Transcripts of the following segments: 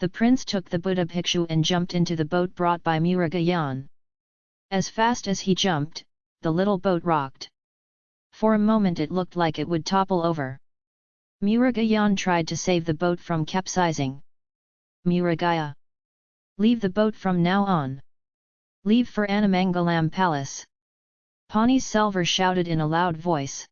The prince took the Buddha Bhikshu and jumped into the boat brought by Murugayan. As fast as he jumped, the little boat rocked. For a moment it looked like it would topple over. Murugayan tried to save the boat from capsizing. Murugaya! Leave the boat from now on. Leave for Anamangalam Palace. Pani Selvar shouted in a loud voice.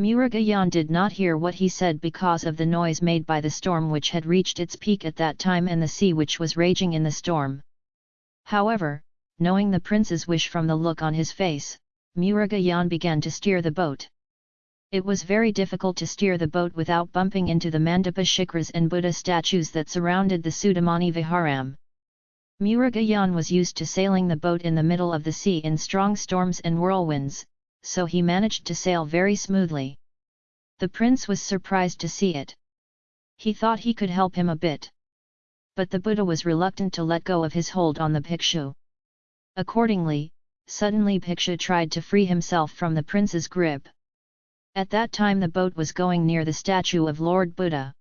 Murugayan did not hear what he said because of the noise made by the storm which had reached its peak at that time and the sea which was raging in the storm. However, knowing the prince's wish from the look on his face, Murugayan began to steer the boat. It was very difficult to steer the boat without bumping into the Mandapa Shikras and Buddha statues that surrounded the Sudamani Viharam. Murugayan was used to sailing the boat in the middle of the sea in strong storms and whirlwinds, so he managed to sail very smoothly. The prince was surprised to see it. He thought he could help him a bit. But the Buddha was reluctant to let go of his hold on the Bhikshu. Accordingly, suddenly Bhikshu tried to free himself from the prince's grip. At that time the boat was going near the statue of Lord Buddha.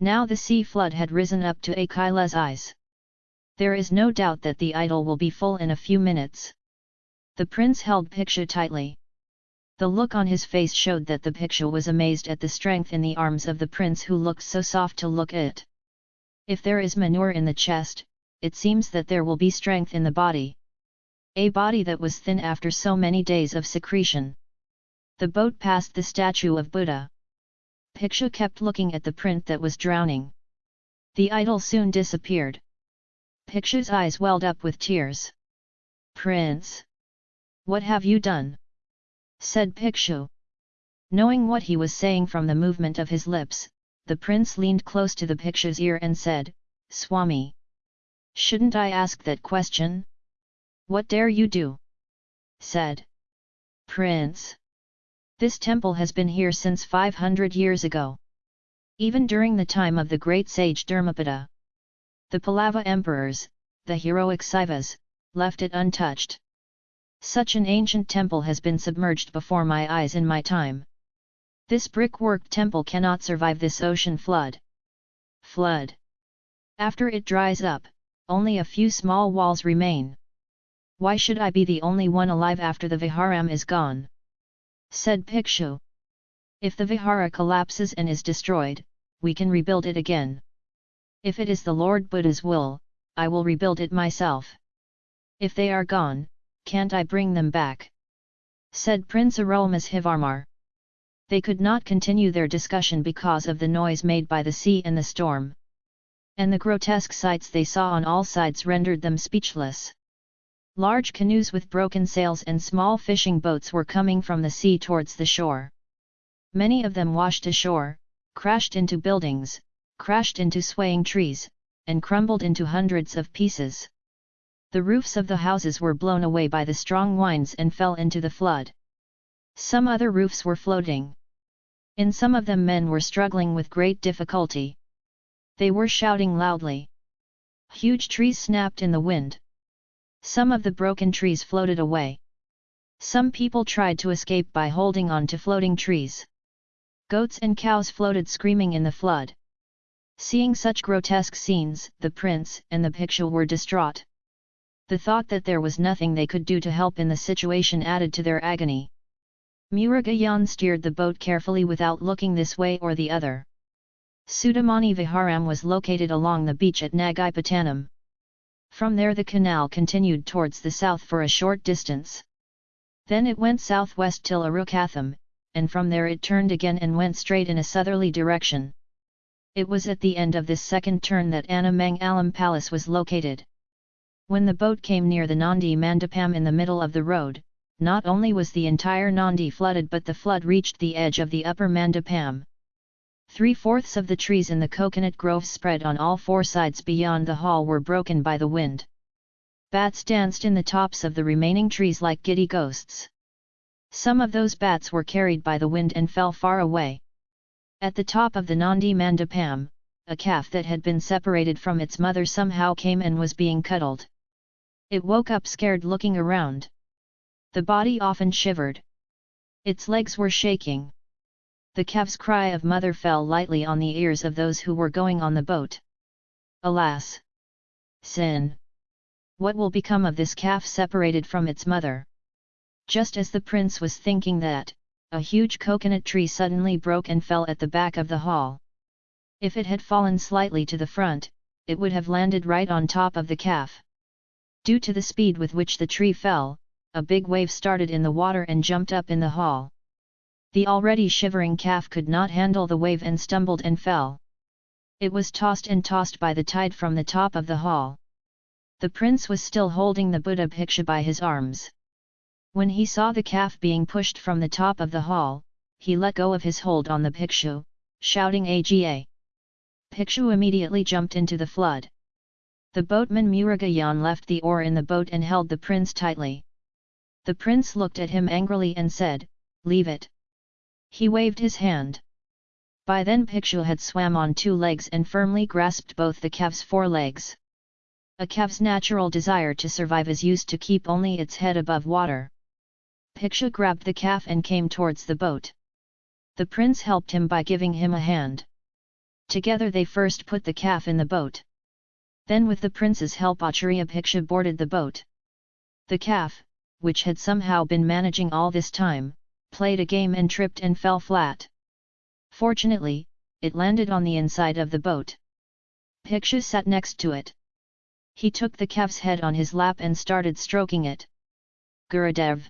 Now the sea flood had risen up to Akila's eyes. There is no doubt that the idol will be full in a few minutes. The prince held Bhikshu tightly. The look on his face showed that the Bhikshu was amazed at the strength in the arms of the prince who looked so soft to look at. If there is manure in the chest, it seems that there will be strength in the body. A body that was thin after so many days of secretion. The boat passed the statue of Buddha. Bhikshu kept looking at the print that was drowning. The idol soon disappeared. Bhikshu's eyes welled up with tears. Prince! What have you done? Said Bhikshu. Knowing what he was saying from the movement of his lips, the prince leaned close to the Bhikshu's ear and said, Swami! Shouldn't I ask that question? What dare you do? said. Prince! This temple has been here since 500 years ago. Even during the time of the great sage Dharmapada. The Pallava emperors, the heroic Saivas, left it untouched. Such an ancient temple has been submerged before my eyes in my time. This brick-worked temple cannot survive this ocean flood. Flood. After it dries up, only a few small walls remain. Why should I be the only one alive after the Viharam is gone? Said Bhikshu. If the Vihara collapses and is destroyed, we can rebuild it again. If it is the Lord Buddha's will, I will rebuild it myself. If they are gone, can't I bring them back? Said Prince Arulmozhivarmar. They could not continue their discussion because of the noise made by the sea and the storm. And the grotesque sights they saw on all sides rendered them speechless. Large canoes with broken sails and small fishing boats were coming from the sea towards the shore. Many of them washed ashore, crashed into buildings, crashed into swaying trees, and crumbled into hundreds of pieces. The roofs of the houses were blown away by the strong winds and fell into the flood. Some other roofs were floating. In some of them men were struggling with great difficulty. They were shouting loudly. Huge trees snapped in the wind. Some of the broken trees floated away. Some people tried to escape by holding on to floating trees. Goats and cows floated screaming in the flood. Seeing such grotesque scenes, the prince and the Bhikshu were distraught. The thought that there was nothing they could do to help in the situation added to their agony. Murugayan steered the boat carefully without looking this way or the other. Sudamani Viharam was located along the beach at Nagaipatanam. From there the canal continued towards the south for a short distance. Then it went southwest till Arukatham, and from there it turned again and went straight in a southerly direction. It was at the end of this second turn that Anamangalam Palace was located. When the boat came near the Nandi Mandapam in the middle of the road, not only was the entire Nandi flooded but the flood reached the edge of the upper Mandapam. Three-fourths of the trees in the coconut grove spread on all four sides beyond the hall were broken by the wind. Bats danced in the tops of the remaining trees like giddy ghosts. Some of those bats were carried by the wind and fell far away. At the top of the Nandi Mandapam, a calf that had been separated from its mother somehow came and was being cuddled. It woke up scared looking around. The body often shivered. Its legs were shaking. The calf's cry of mother fell lightly on the ears of those who were going on the boat. Alas! Sin! What will become of this calf separated from its mother? Just as the prince was thinking that, a huge coconut tree suddenly broke and fell at the back of the hall. If it had fallen slightly to the front, it would have landed right on top of the calf. Due to the speed with which the tree fell, a big wave started in the water and jumped up in the hall. The already shivering calf could not handle the wave and stumbled and fell. It was tossed and tossed by the tide from the top of the hall. The prince was still holding the Buddha Bhikshu by his arms. When he saw the calf being pushed from the top of the hall, he let go of his hold on the Bhikshu, shouting Aga. Bhikshu immediately jumped into the flood. The boatman Murugayan left the oar in the boat and held the prince tightly. The prince looked at him angrily and said, Leave it. He waved his hand. By then Bhikshu had swam on two legs and firmly grasped both the calf's four legs. A calf's natural desire to survive is used to keep only its head above water. Bhikshu grabbed the calf and came towards the boat. The prince helped him by giving him a hand. Together they first put the calf in the boat. Then with the prince's help Acharya Bhikshu boarded the boat. The calf, which had somehow been managing all this time, played a game and tripped and fell flat. Fortunately, it landed on the inside of the boat. Bhikshu sat next to it. He took the calf's head on his lap and started stroking it. Gurudev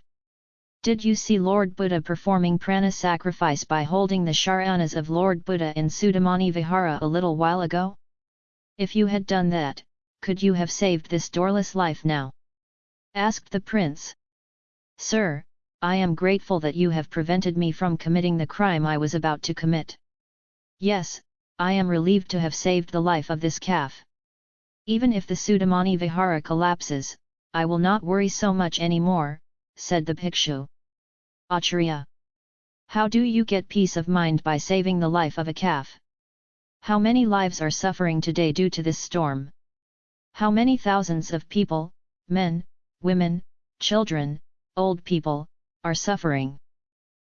did you see Lord Buddha performing prana sacrifice by holding the sharanas of Lord Buddha in Sudamani Vihara a little while ago? If you had done that, could you have saved this doorless life now? asked the prince. Sir, I am grateful that you have prevented me from committing the crime I was about to commit. Yes, I am relieved to have saved the life of this calf. Even if the Sudamani Vihara collapses, I will not worry so much anymore, said the Bhikshu. Acharya. How do you get peace of mind by saving the life of a calf? How many lives are suffering today due to this storm? How many thousands of people, men, women, children, old people, are suffering?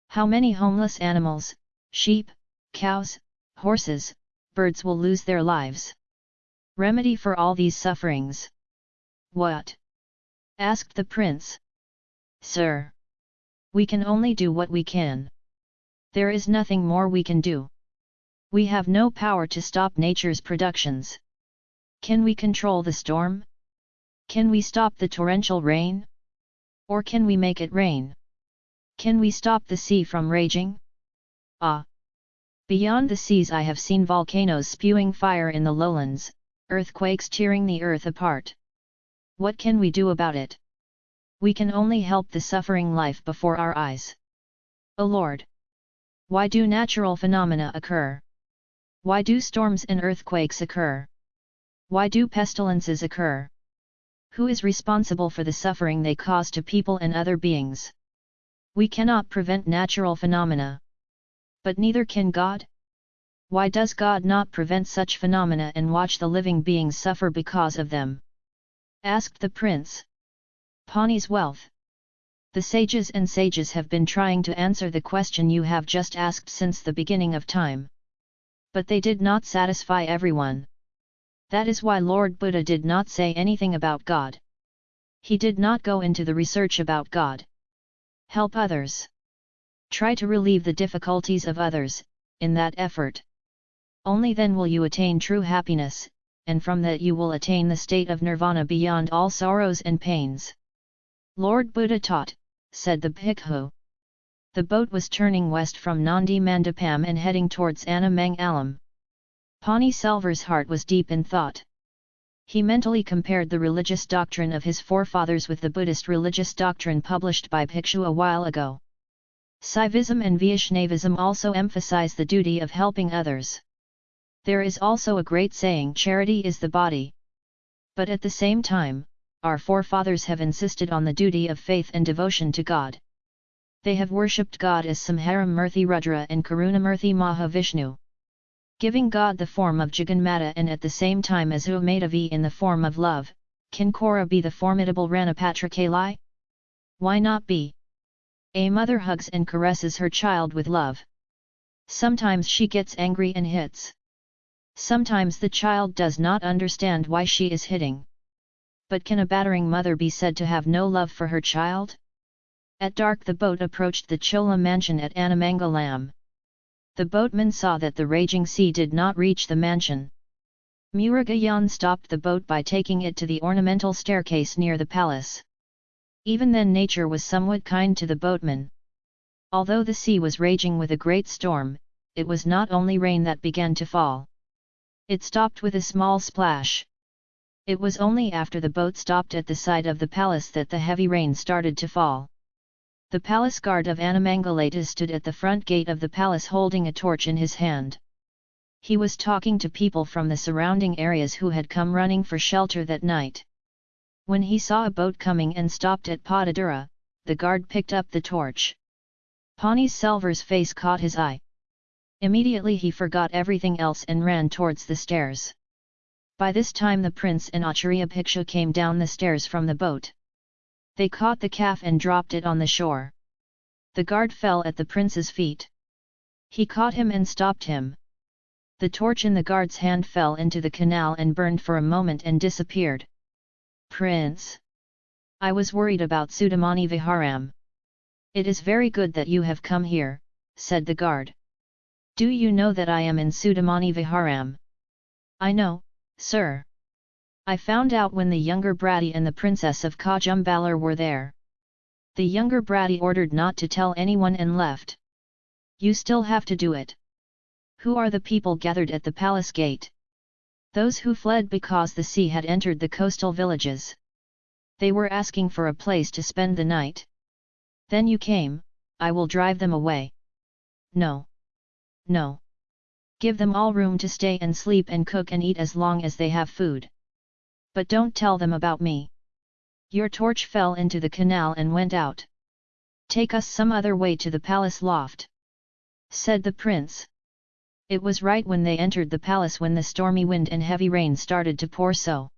How many homeless animals, sheep, cows, horses, birds will lose their lives? Remedy for all these sufferings? What? asked the prince. Sir! We can only do what we can. There is nothing more we can do. We have no power to stop nature's productions. Can we control the storm? Can we stop the torrential rain? Or can we make it rain? Can we stop the sea from raging? Ah! Beyond the seas I have seen volcanoes spewing fire in the lowlands, earthquakes tearing the earth apart. What can we do about it? we can only help the suffering life before our eyes. O Lord! Why do natural phenomena occur? Why do storms and earthquakes occur? Why do pestilences occur? Who is responsible for the suffering they cause to people and other beings? We cannot prevent natural phenomena. But neither can God? Why does God not prevent such phenomena and watch the living beings suffer because of them? asked the prince. Pani's wealth. The sages and sages have been trying to answer the question you have just asked since the beginning of time. But they did not satisfy everyone. That is why Lord Buddha did not say anything about God. He did not go into the research about God. Help others. Try to relieve the difficulties of others, in that effort. Only then will you attain true happiness, and from that you will attain the state of nirvana beyond all sorrows and pains. Lord Buddha taught, said the Bhikkhu. The boat was turning west from Nandi Mandapam and heading towards Annamangalam. Pani Selvar's heart was deep in thought. He mentally compared the religious doctrine of his forefathers with the Buddhist religious doctrine published by Bhikshu a while ago. Saivism and Vaishnavism also emphasize the duty of helping others. There is also a great saying charity is the body. But at the same time, our forefathers have insisted on the duty of faith and devotion to God. They have worshipped God as Samharam Murthy Rudra and Karunamurthy Mahavishnu. Giving God the form of Jagannatha and at the same time as Umadavi in the form of love, can Kora be the formidable Ranapatrakalai? Why not be? A mother hugs and caresses her child with love. Sometimes she gets angry and hits. Sometimes the child does not understand why she is hitting. But can a battering mother be said to have no love for her child? At dark the boat approached the Chola mansion at Anamangalam. The boatman saw that the raging sea did not reach the mansion. Murugayan stopped the boat by taking it to the ornamental staircase near the palace. Even then nature was somewhat kind to the boatman. Although the sea was raging with a great storm, it was not only rain that began to fall. It stopped with a small splash. It was only after the boat stopped at the side of the palace that the heavy rain started to fall. The palace guard of Anamangalata stood at the front gate of the palace holding a torch in his hand. He was talking to people from the surrounding areas who had come running for shelter that night. When he saw a boat coming and stopped at Padadura, the guard picked up the torch. Pani Selvar's face caught his eye. Immediately he forgot everything else and ran towards the stairs. By this time the prince and Acharya Bhikshu came down the stairs from the boat. They caught the calf and dropped it on the shore. The guard fell at the prince's feet. He caught him and stopped him. The torch in the guard's hand fell into the canal and burned for a moment and disappeared. Prince! I was worried about Sudamani Viharam. It is very good that you have come here, said the guard. Do you know that I am in Sudamani Viharam? I know, sir. I found out when the younger Bratty and the princess of Kajumbalar were there. The younger Bratty ordered not to tell anyone and left. You still have to do it. Who are the people gathered at the palace gate? Those who fled because the sea had entered the coastal villages. They were asking for a place to spend the night. Then you came, I will drive them away. No no. Give them all room to stay and sleep and cook and eat as long as they have food. But don't tell them about me. Your torch fell into the canal and went out. Take us some other way to the palace loft. Said the prince. It was right when they entered the palace when the stormy wind and heavy rain started to pour so.